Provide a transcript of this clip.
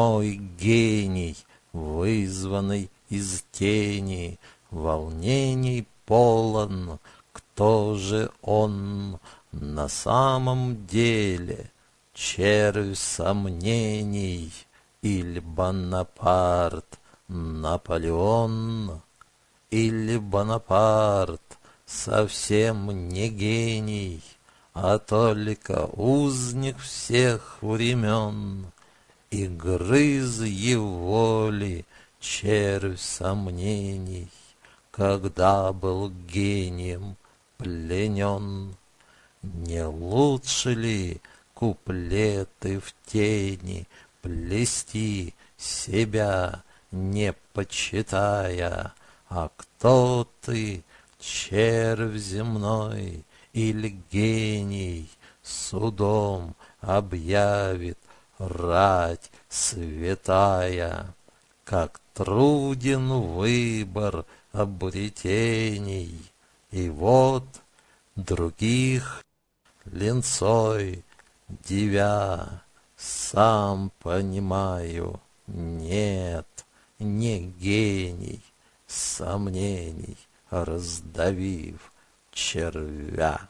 Мой гений, вызванный из тени, Волнений полон, кто же он на самом деле? Червь сомнений или Бонапарт, Наполеон? Или Бонапарт совсем не гений, А только узник всех времен, И грыз его ли червь сомнений, Когда был гением пленен? Не лучше ли куплеты в тени Плести себя, не почитая, А кто ты, червь земной или гений, Судом объявит рать святая, Как труден выбор обретений, И вот других линцой девя, Сам понимаю, нет, не гений, сомнений раздавив червя.